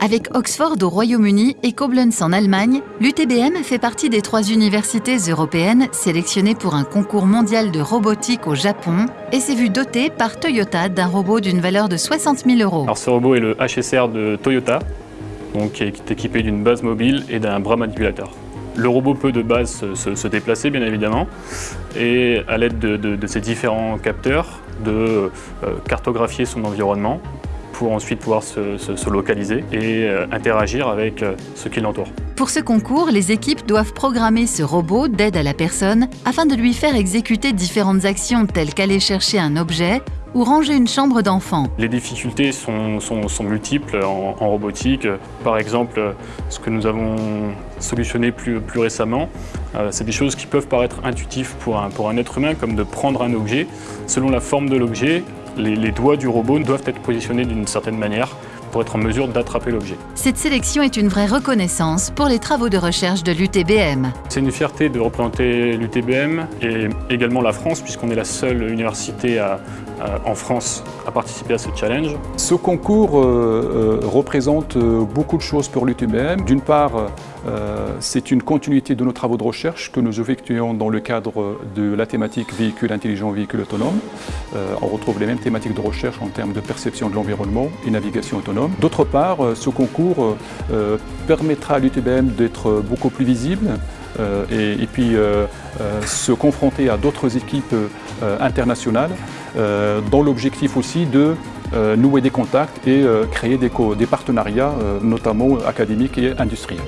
Avec Oxford au Royaume-Uni et Koblenz en Allemagne, l'UTBM fait partie des trois universités européennes sélectionnées pour un concours mondial de robotique au Japon et s'est vu doté par Toyota d'un robot d'une valeur de 60 000 euros. Alors ce robot est le HSR de Toyota, qui est équipé d'une base mobile et d'un bras manipulateur. Le robot peut de base se, déplacer bien évidemment et à l'aide de, de, ces différents capteurs de euh, cartographier son environnement pour ensuite pouvoir se, localiser et euh, interagir avec euh, ce qui l'entoure. Pour ce concours, les équipes doivent programmer ce robot d'aide à la personne afin de lui faire exécuter différentes actions telles qu'aller chercher un objet ou ranger une chambre d'enfant. Les difficultés sont, multiples en, robotique. Par exemple, ce que nous avons solutionné plus, récemment, euh, c'est des choses qui peuvent paraître intuitives pour un être humain, comme de prendre un objet. Selon la forme de l'objet, les, doigts du robot doivent être positionnés d'une certaine manière pour être en mesure d'attraper l'objet. Cette sélection est une vraie reconnaissance pour les travaux de recherche de l'UTBM. C'est une fierté de représenter l'UTBM et également la France puisqu'on est la seule université en France à participer à ce challenge. Ce concours euh, euh, représente euh, beaucoup de choses pour l'UTBM. D'une part, euh, c'est une continuité de nos travaux de recherche que nous effectuons dans le cadre de la thématique véhicule intelligent, véhicule autonome. Euh, on retrouve les mêmes thématiques de recherche en termes de perception de l'environnement et navigation autonome. D'autre part, euh, ce concours permettra à l'UTBM d'être beaucoup plus visible et, puis se confronter à d'autres équipes internationales dans l'objectif aussi de nouer des contacts et créer des partenariats, notamment académiques et industriels.